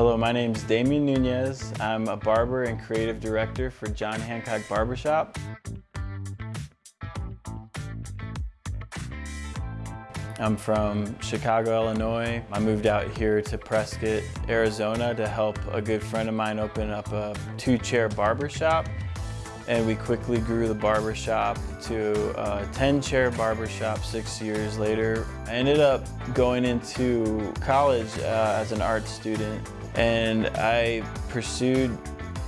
Hello, my name is Damien Nunez. I'm a barber and creative director for John Hancock Barbershop. I'm from Chicago, Illinois. I moved out here to Prescott, Arizona to help a good friend of mine open up a two-chair barbershop. And we quickly grew the barbershop to a 10-chair barbershop six years later. I ended up going into college uh, as an art student and I pursued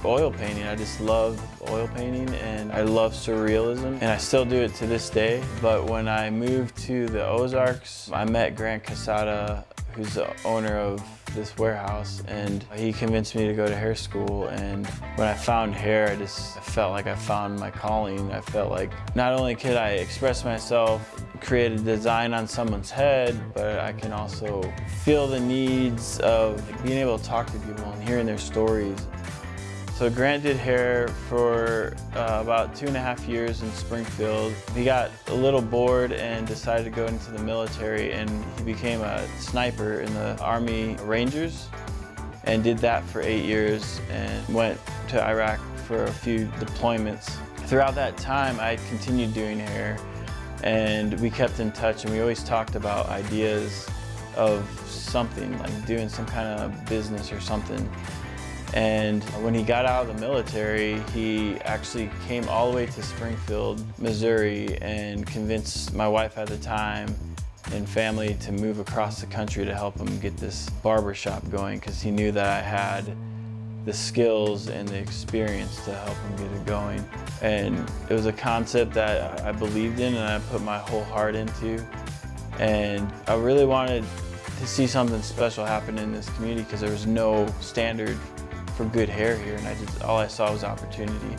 oil painting. I just love oil painting and I love surrealism and I still do it to this day. But when I moved to the Ozarks, I met Grant Casada, who's the owner of this warehouse and he convinced me to go to hair school and when I found hair I just felt like I found my calling. I felt like not only could I express myself, create a design on someone's head, but I can also feel the needs of being able to talk to people and hearing their stories. So Grant did hair for uh, about two and a half years in Springfield. He got a little bored and decided to go into the military and he became a sniper in the Army Rangers and did that for eight years and went to Iraq for a few deployments. Throughout that time, I continued doing hair and we kept in touch and we always talked about ideas of something, like doing some kind of business or something. And when he got out of the military, he actually came all the way to Springfield, Missouri, and convinced my wife at the time and family to move across the country to help him get this barber shop going because he knew that I had the skills and the experience to help him get it going. And it was a concept that I believed in and I put my whole heart into. And I really wanted to see something special happen in this community because there was no standard for good hair here and I just all I saw was opportunity.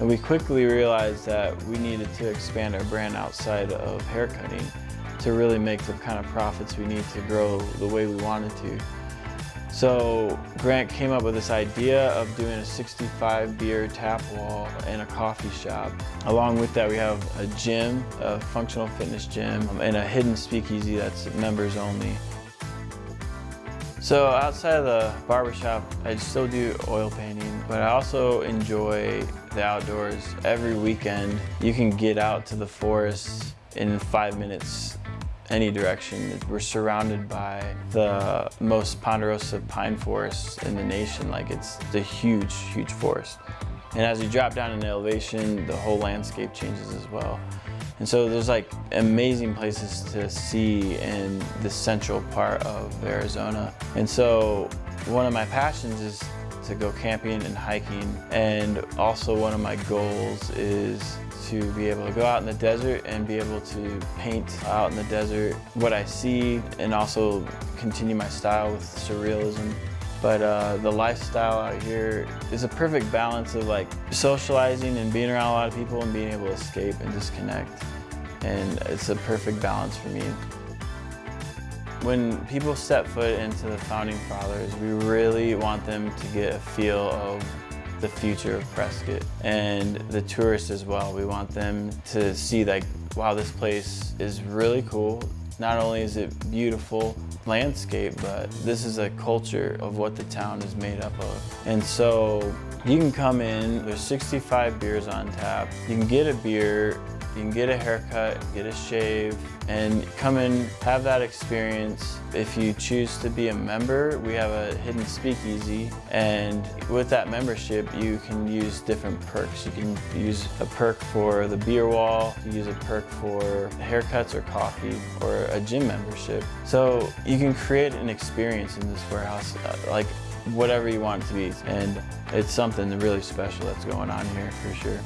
And we quickly realized that we needed to expand our brand outside of haircutting to really make the kind of profits we need to grow the way we wanted to. So Grant came up with this idea of doing a 65 beer tap wall and a coffee shop. Along with that we have a gym, a functional fitness gym, and a hidden speakeasy that's members only. So outside of the barbershop, I still do oil painting, but I also enjoy the outdoors. Every weekend, you can get out to the forest in five minutes any direction. We're surrounded by the most ponderosa pine forests in the nation. Like it's a huge, huge forest. And as you drop down in elevation, the whole landscape changes as well. And so there's like amazing places to see in the central part of Arizona. And so one of my passions is to go camping and hiking. And also one of my goals is to be able to go out in the desert and be able to paint out in the desert what I see and also continue my style with surrealism. But uh, the lifestyle out here is a perfect balance of like socializing and being around a lot of people and being able to escape and disconnect. And it's a perfect balance for me. When people step foot into the Founding Fathers, we really want them to get a feel of the future of Prescott and the tourists as well. We want them to see like, wow, this place is really cool. Not only is it beautiful landscape, but this is a culture of what the town is made up of. And so you can come in, there's 65 beers on tap. You can get a beer you can get a haircut, get a shave, and come and have that experience. If you choose to be a member, we have a hidden speakeasy, and with that membership, you can use different perks. You can use a perk for the beer wall, you use a perk for haircuts or coffee, or a gym membership. So you can create an experience in this warehouse, uh, like whatever you want it to be, and it's something really special that's going on here for sure.